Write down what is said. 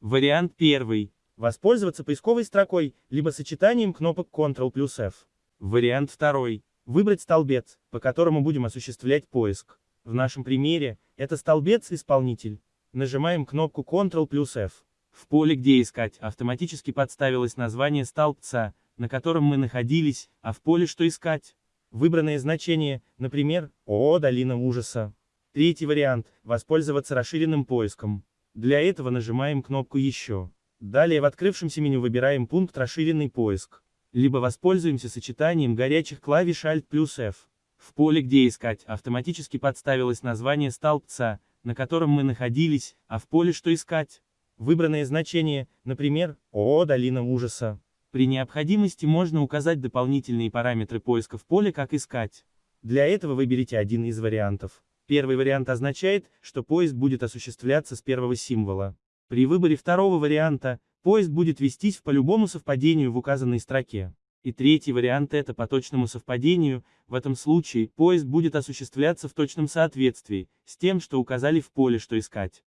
Вариант первый. Воспользоваться поисковой строкой, либо сочетанием кнопок Ctrl плюс F. Вариант второй. Выбрать столбец, по которому будем осуществлять поиск. В нашем примере, это столбец-исполнитель. Нажимаем кнопку Ctrl плюс F. В поле «Где искать» автоматически подставилось название столбца, на котором мы находились, а в поле «Что искать» Выбранное значение, например, ООО «Долина ужаса». Третий вариант – воспользоваться расширенным поиском. Для этого нажимаем кнопку «Еще». Далее в открывшемся меню выбираем пункт «Расширенный поиск». Либо воспользуемся сочетанием горячих клавиш Alt плюс F. В поле «Где искать» автоматически подставилось название столбца, на котором мы находились, а в поле «Что искать» Выбранное значение, например, ООО «Долина ужаса». При необходимости можно указать дополнительные параметры поиска в поле «Как искать». Для этого выберите один из вариантов. Первый вариант означает, что поиск будет осуществляться с первого символа. При выборе второго варианта, поиск будет вестись по любому совпадению в указанной строке. И третий вариант это по точному совпадению, в этом случае, поиск будет осуществляться в точном соответствии, с тем, что указали в поле «Что искать».